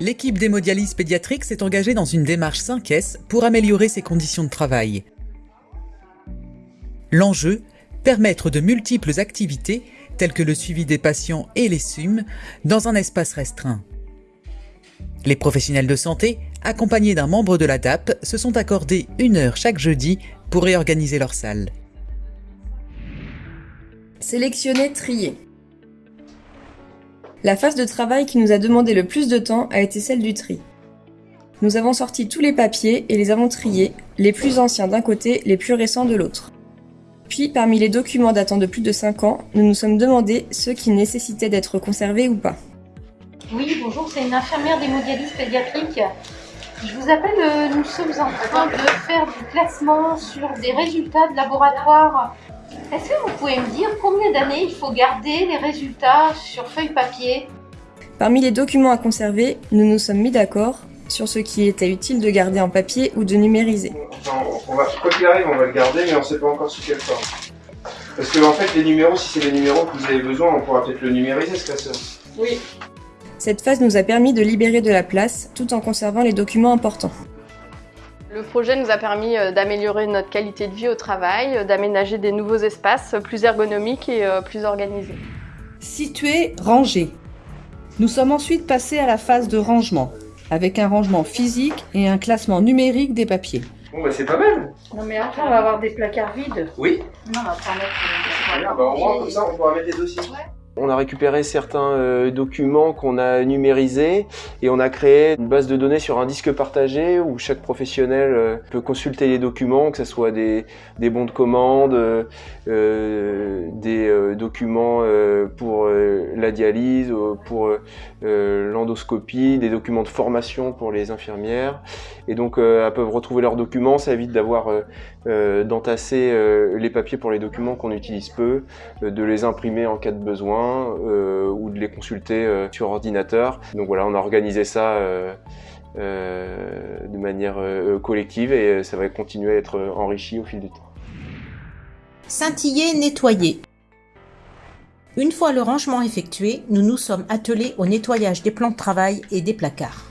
l'équipe d'hémodialyse pédiatrique s'est engagée dans une démarche 5S pour améliorer ses conditions de travail. L'enjeu, permettre de multiples activités, telles que le suivi des patients et les SUM, dans un espace restreint. Les professionnels de santé, accompagnés d'un membre de la DAP, se sont accordés une heure chaque jeudi pour réorganiser leur salle. Sélectionner, trier. La phase de travail qui nous a demandé le plus de temps a été celle du tri. Nous avons sorti tous les papiers et les avons triés, les plus anciens d'un côté, les plus récents de l'autre. Puis, parmi les documents datant de plus de 5 ans, nous nous sommes demandé ceux qui nécessitaient d'être conservés ou pas. Oui, bonjour, c'est une infirmière d'hémodialyse pédiatrique. Je vous appelle, euh, nous sommes en train de faire du classement sur des résultats de laboratoire. Est-ce que vous pouvez me dire combien d'années il faut garder les résultats sur feuille papier Parmi les documents à conserver, nous nous sommes mis d'accord sur ce qui était utile de garder en papier ou de numériser. On va, quoi qu'il arrive, on va le garder, mais on ne sait pas encore sous quelle forme. Parce que en fait, les numéros, si c'est les numéros que vous avez besoin, on pourra peut-être le numériser, ce classeur. Oui. Cette phase nous a permis de libérer de la place tout en conservant les documents importants. Le projet nous a permis euh, d'améliorer notre qualité de vie au travail, euh, d'aménager des nouveaux espaces plus ergonomiques et euh, plus organisés. Situer, ranger. Nous sommes ensuite passés à la phase de rangement, avec un rangement physique et un classement numérique des papiers. Bon bah c'est pas mal Non mais après on va avoir des placards vides. Oui Non, on va pas mettre... Bien, bah, au moins comme ça on pourra mettre les dossiers. On a récupéré certains euh, documents qu'on a numérisés et on a créé une base de données sur un disque partagé où chaque professionnel euh, peut consulter les documents, que ce soit des, bons de commande, euh, des documents pour la dialyse, pour l'endoscopie, des documents de formation pour les infirmières. Et donc elles peuvent retrouver leurs documents, ça évite d'avoir d'entasser les papiers pour les documents qu'on utilise peu, de les imprimer en cas de besoin euh, ou de les consulter euh, sur ordinateur. Donc voilà, on a organisé ça euh, de manière collective et ça va continuer à être enrichi au fil du temps. Scintiller, nettoyer. Une fois le rangement effectué, nous nous sommes attelés au nettoyage des plans de travail et des placards.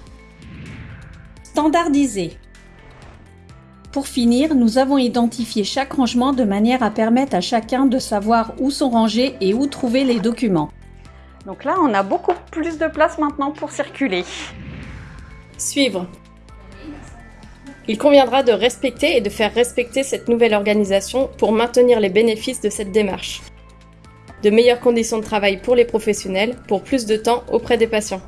Standardiser. Pour finir, nous avons identifié chaque rangement de manière à permettre à chacun de savoir où sont rangés et où trouver les documents. Donc là, on a beaucoup plus de place maintenant pour circuler. Suivre. Il conviendra de respecter et de faire respecter cette nouvelle organisation pour maintenir les bénéfices de cette démarche. De meilleures conditions de travail pour les professionnels, pour plus de temps auprès des patients.